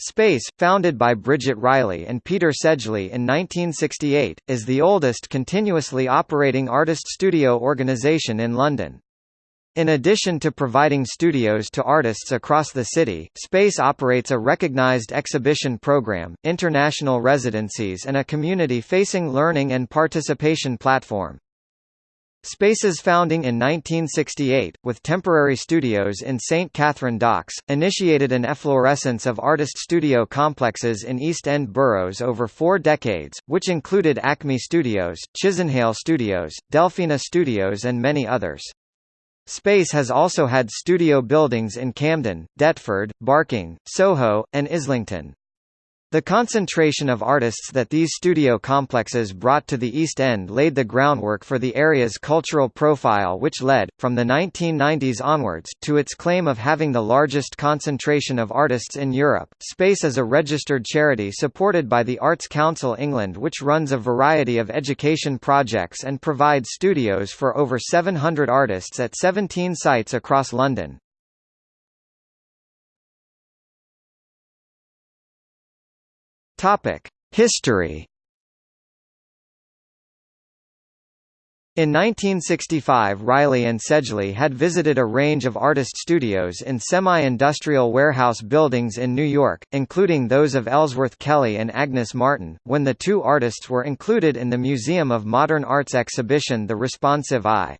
Space, founded by Bridget Riley and Peter Sedgley in 1968, is the oldest continuously operating artist studio organisation in London. In addition to providing studios to artists across the city, Space operates a recognised exhibition program, international residencies and a community-facing learning and participation platform. Space's founding in 1968, with temporary studios in St Katharine Docks, initiated an efflorescence of artist studio complexes in East End boroughs over four decades, which included Acme Studios, Chisenhale Studios, Delphina Studios and many others. Space has also had studio buildings in Camden, Deptford, Barking, Soho, and Islington. The concentration of artists that these studio complexes brought to the East End laid the groundwork for the area's cultural profile which led, from the 1990s onwards, to its claim of having the largest concentration of artists in Europe. Space is a registered charity supported by the Arts Council England which runs a variety of education projects and provides studios for over 700 artists at 17 sites across London. History. In 1965 Riley and Sedgley had visited a range of artist studios in semi-industrial warehouse buildings in New York, including those of Ellsworth Kelly and Agnes Martin, when the two artists were included in the Museum of Modern Art's exhibition The Responsive Eye.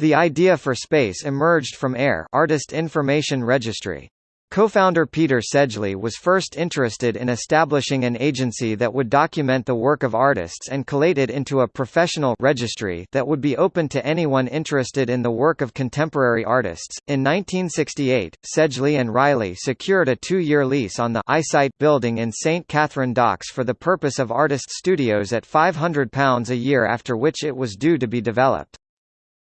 The idea for Space emerged from AIR Artist Information Registry. Co-founder Peter Sedgley was first interested in establishing an agency that would document the work of artists and collate it into a professional registry that would be open to anyone interested in the work of contemporary artists. In 1968, Sedgley and Riley secured a two-year lease on the iSight building in St Katharine Docks for the purpose of artist studios at £500 a year after which it was due to be developed.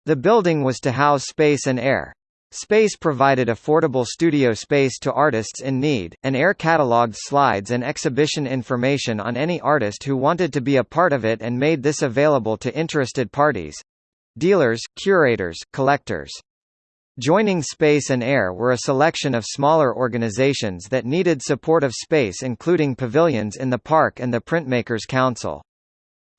The building was to house Space and Air. Space provided affordable studio space to artists in need, and AIR catalogued slides and exhibition information on any artist who wanted to be a part of it and made this available to interested parties—dealers, curators, collectors. Joining Space and Air were a selection of smaller organizations that needed support of space including pavilions in the park and the Printmakers Council.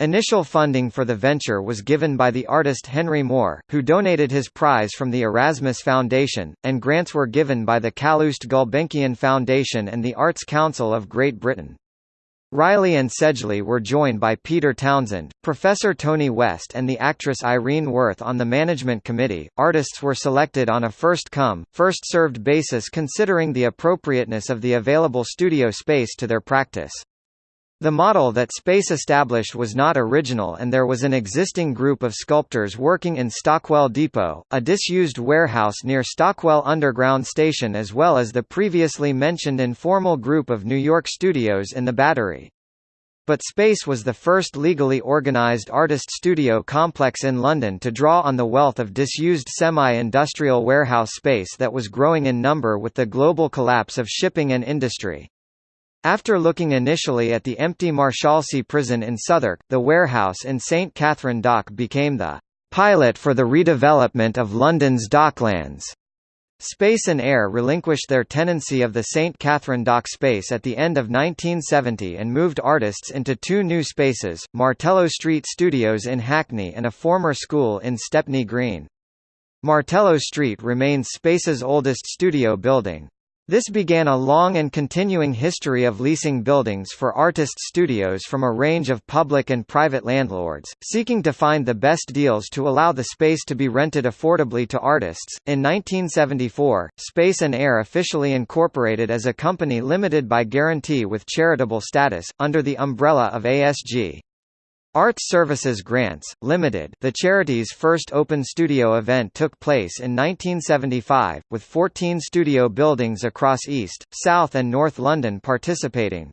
Initial funding for the venture was given by the artist Henry Moore, who donated his prize from the Erasmus Foundation, and grants were given by the Calouste Gulbenkian Foundation and the Arts Council of Great Britain. Riley and Sedgley were joined by Peter Townsend, Professor Tony West, and the actress Irene Worth on the management committee. Artists were selected on a first come, first served basis considering the appropriateness of the available studio space to their practice. The model that Space established was not original and there was an existing group of sculptors working in Stockwell Depot, a disused warehouse near Stockwell Underground Station as well as the previously mentioned informal group of New York studios in the Battery. But Space was the first legally organized artist studio complex in London to draw on the wealth of disused semi-industrial warehouse space that was growing in number with the global collapse of shipping and industry. After looking initially at the empty Marshalsea prison in Southwark, the warehouse in St Katharine Dock became the pilot for the redevelopment of London's docklands. Space and Air relinquished their tenancy of the St Katharine Dock space at the end of 1970 and moved artists into two new spaces, Martello Street Studios in Hackney and a former school in Stepney Green. Martello Street remains Space's oldest studio building. This began a long and continuing history of leasing buildings for artist studios from a range of public and private landlords, seeking to find the best deals to allow the space to be rented affordably to artists. In 1974, Space and Air officially incorporated as a company limited by guarantee with charitable status, under the umbrella of ASG. Arts Services Grants, Limited the charity's first open studio event took place in 1975, with 14 studio buildings across East, South and North London participating.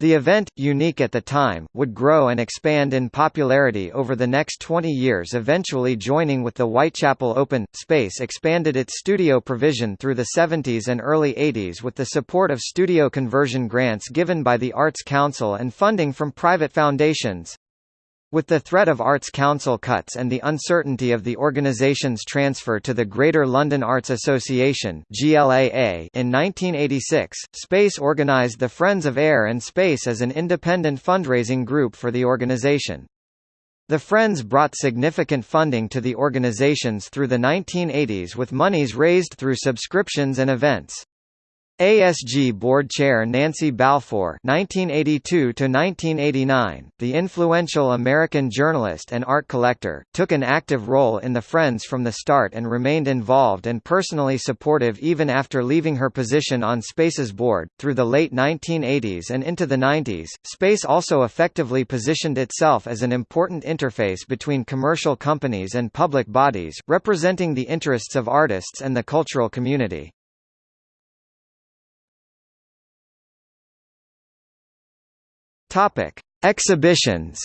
The event, unique at the time, would grow and expand in popularity over the next 20 years eventually joining with the Whitechapel Open. Space expanded its studio provision through the 70s and early 80s with the support of studio conversion grants given by the Arts Council and funding from private foundations. With the threat of Arts Council cuts and the uncertainty of the organization's transfer to the Greater London Arts Association in 1986, Space organised the Friends of Air and Space as an independent fundraising group for the organisation. The Friends brought significant funding to the organizations through the 1980s with monies raised through subscriptions and events. ASG Board Chair Nancy Balfour (1982–1989), the influential American journalist and art collector, took an active role in the Friends from the start and remained involved and personally supportive even after leaving her position on Space's board. Through the late 1980s and into the 90s, Space also effectively positioned itself as an important interface between commercial companies and public bodies, representing the interests of artists and the cultural community. Topic: Exhibitions.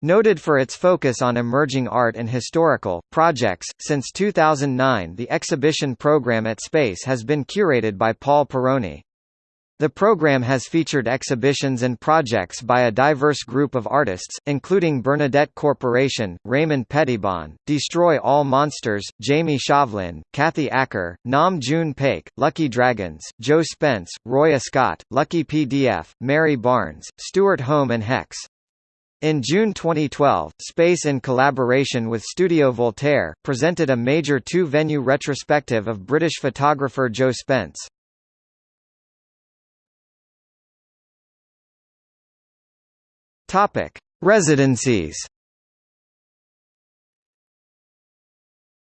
Noted for its focus on emerging art and historical projects, since 2009 the exhibition program at Space has been curated by Paul Pieroni. The program has featured exhibitions and projects by a diverse group of artists, including Bernadette Corporation, Raymond Pettibon, Destroy All Monsters, Jamie Shovlin, Kathy Acker, Nam June Paik, Lucky Dragons, Jo Spence, Roy Ascott, Lucky PDF, Mary Barnes, Stuart Home and Hex. In June 2012, Space in collaboration with Studio Voltaire, presented a major two-venue retrospective of British photographer Jo Spence. Topic: Residencies.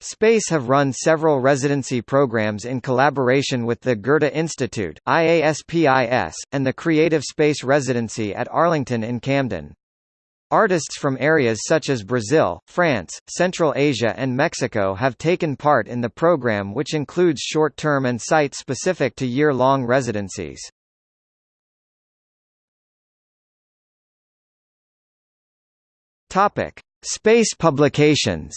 Space have run several residency programs in collaboration with the Goethe Institute, IASPIS, and the Creative Space Residency at Arlington in Camden. Artists from areas such as Brazil, France, Central Asia and Mexico have taken part in the program which includes short-term and site-specific to year-long residencies. Topic: Space publications.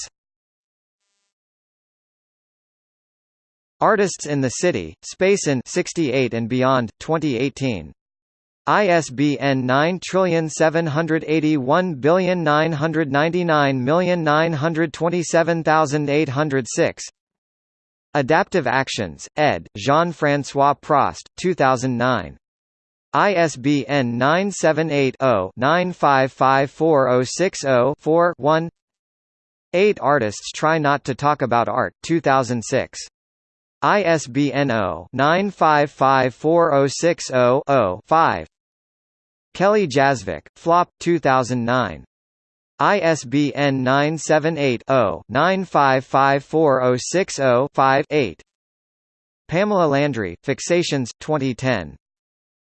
Artists in the City, Space in 68 and Beyond, 2018. ISBN 9781999927806 Adaptive Actions, ed., Jean-François Prost, 2009. ISBN 978-0-9554060-4-1 Eight Artists Try Not to Talk About Art 2006. ISBN 0-9554060-0-5 Kelly Jasvik, Flop 2009. ISBN 978-0-9554060-5-8 Pamela Landry, Fixations 2010.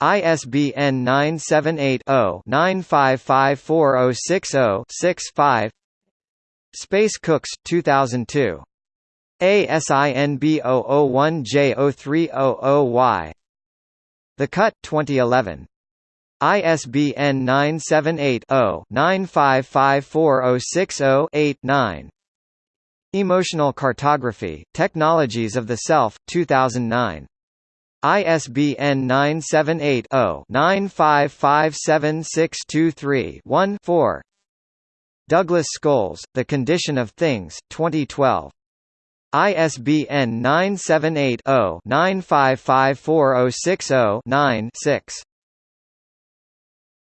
ISBN 978-0-9554060-6-5 Space Cooks 2002. ASIN B001J0300Y The Cut 2011. ISBN 978-0-9554060-8-9 Emotional Cartography, Technologies of the Self, 2009. ISBN 978-0-9557623-1-4 Douglas Scholes, The Condition of Things, 2012. ISBN 978 0 9554060 9 6